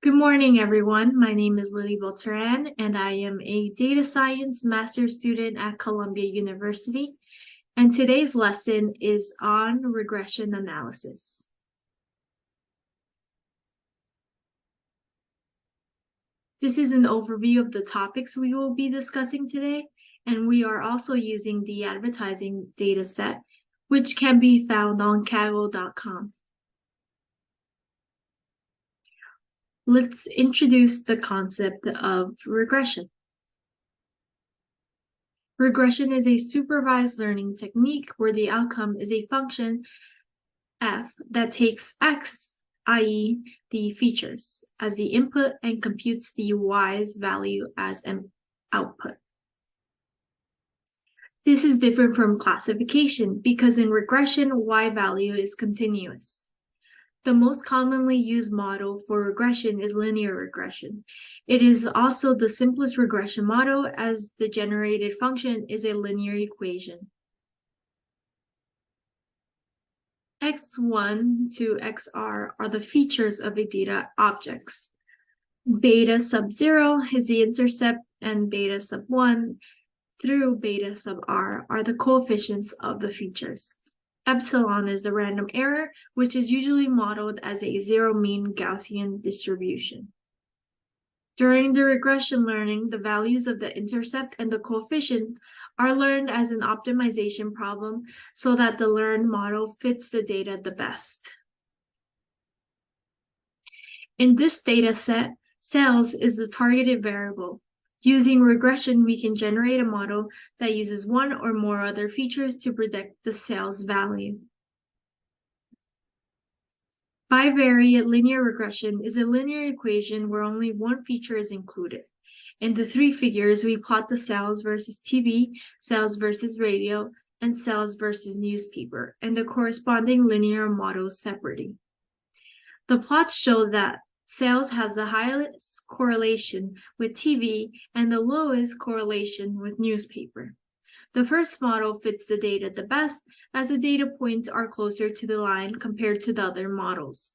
Good morning, everyone. My name is Lily Volteran, and I am a data science master's student at Columbia University. And today's lesson is on regression analysis. This is an overview of the topics we will be discussing today, and we are also using the advertising data set, which can be found on kaggle.com. let's introduce the concept of regression. Regression is a supervised learning technique where the outcome is a function f that takes x, i.e. the features, as the input and computes the y's value as an output. This is different from classification because in regression, y value is continuous. The most commonly used model for regression is linear regression. It is also the simplest regression model as the generated function is a linear equation. x1 to xr are the features of a data objects. Beta sub 0 is the intercept and beta sub 1 through beta sub r are the coefficients of the features. Epsilon is the random error, which is usually modeled as a zero mean Gaussian distribution. During the regression learning, the values of the intercept and the coefficient are learned as an optimization problem so that the learned model fits the data the best. In this data set, sales is the targeted variable, Using regression, we can generate a model that uses one or more other features to predict the sales value. Bivariate linear regression is a linear equation where only one feature is included. In the three figures, we plot the sales versus TV, sales versus radio, and sales versus newspaper, and the corresponding linear models separately. The plots show that Sales has the highest correlation with TV and the lowest correlation with newspaper. The first model fits the data the best as the data points are closer to the line compared to the other models.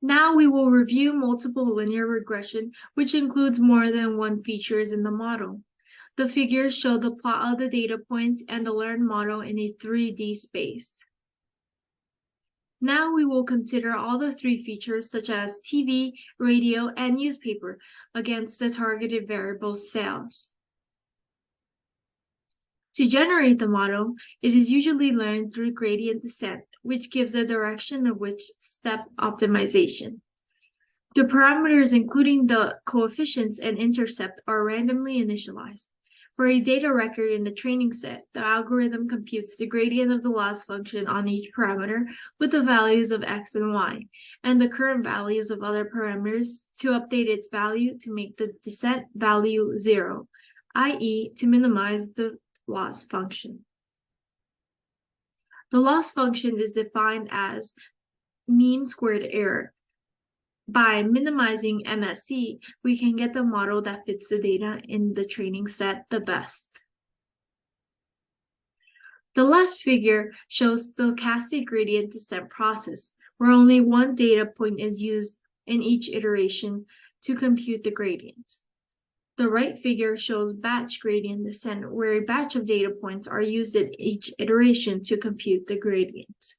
Now we will review multiple linear regression, which includes more than one features in the model. The figures show the plot of the data points and the learned model in a 3D space. Now we will consider all the three features such as TV, radio, and newspaper against the targeted variable sales. To generate the model, it is usually learned through gradient descent, which gives a direction of which step optimization. The parameters including the coefficients and intercept are randomly initialized. For a data record in the training set, the algorithm computes the gradient of the loss function on each parameter with the values of x and y, and the current values of other parameters to update its value to make the descent value zero, i.e. to minimize the loss function. The loss function is defined as mean squared error, by minimizing MSE, we can get the model that fits the data in the training set the best. The left figure shows stochastic gradient descent process, where only one data point is used in each iteration to compute the gradient. The right figure shows batch gradient descent, where a batch of data points are used in each iteration to compute the gradient.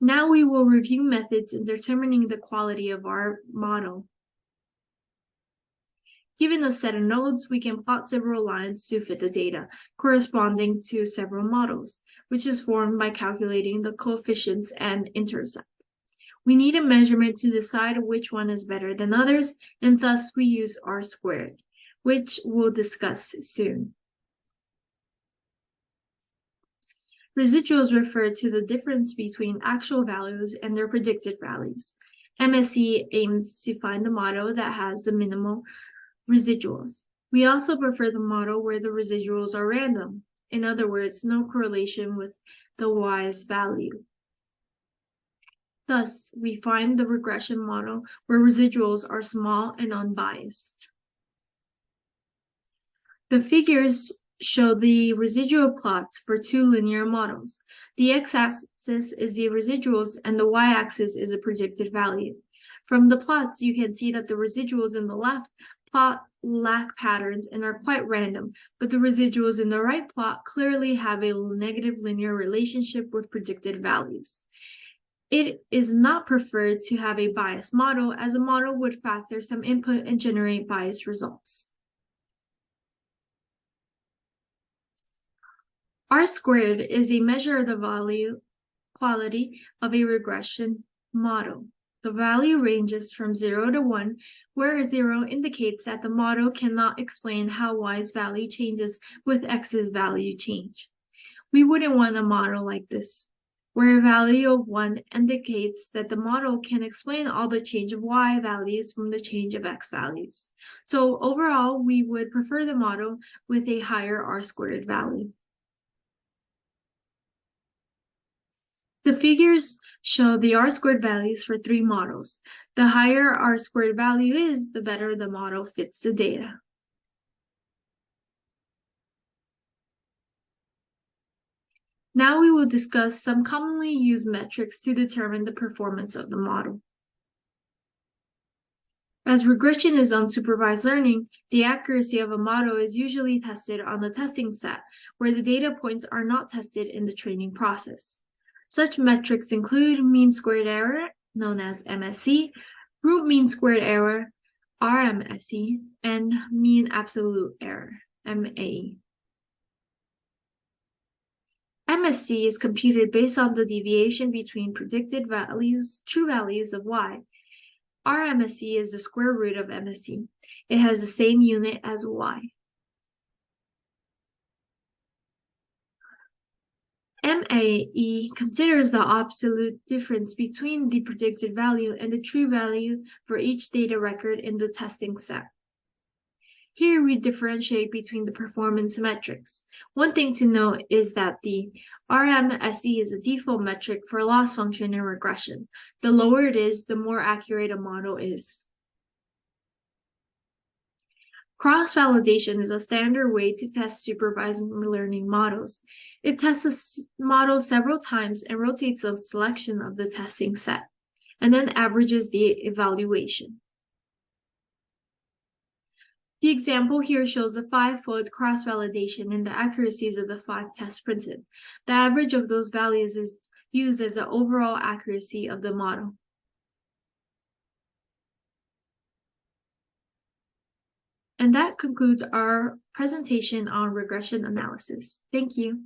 Now we will review methods in determining the quality of our model. Given a set of nodes, we can plot several lines to fit the data, corresponding to several models, which is formed by calculating the coefficients and intercept. We need a measurement to decide which one is better than others, and thus we use R squared, which we'll discuss soon. Residuals refer to the difference between actual values and their predicted values. MSE aims to find the model that has the minimal residuals. We also prefer the model where the residuals are random. In other words, no correlation with the y's value. Thus, we find the regression model where residuals are small and unbiased. The figures show the residual plots for two linear models. The x-axis is the residuals and the y-axis is a predicted value. From the plots, you can see that the residuals in the left plot lack patterns and are quite random, but the residuals in the right plot clearly have a negative linear relationship with predicted values. It is not preferred to have a biased model as a model would factor some input and generate biased results. R squared is a measure of the value quality of a regression model. The value ranges from 0 to 1, where 0 indicates that the model cannot explain how y's value changes with x's value change. We wouldn't want a model like this, where a value of 1 indicates that the model can explain all the change of y values from the change of x values. So overall, we would prefer the model with a higher r squared value. The figures show the R-squared values for three models. The higher R-squared value is, the better the model fits the data. Now we will discuss some commonly used metrics to determine the performance of the model. As regression is unsupervised learning, the accuracy of a model is usually tested on the testing set, where the data points are not tested in the training process. Such metrics include mean squared error, known as MSE, root mean squared error, RMSE, and mean absolute error, MAE. MSE is computed based on the deviation between predicted values, true values of y. RMSE is the square root of MSE. It has the same unit as y. MAE considers the absolute difference between the predicted value and the true value for each data record in the testing set. Here we differentiate between the performance metrics. One thing to note is that the RMSE is a default metric for loss function in regression. The lower it is, the more accurate a model is. Cross-validation is a standard way to test supervised learning models. It tests the model several times and rotates a selection of the testing set, and then averages the evaluation. The example here shows a five-fold cross-validation and the accuracies of the five tests printed. The average of those values is used as the overall accuracy of the model. And that concludes our presentation on regression analysis. Thank you.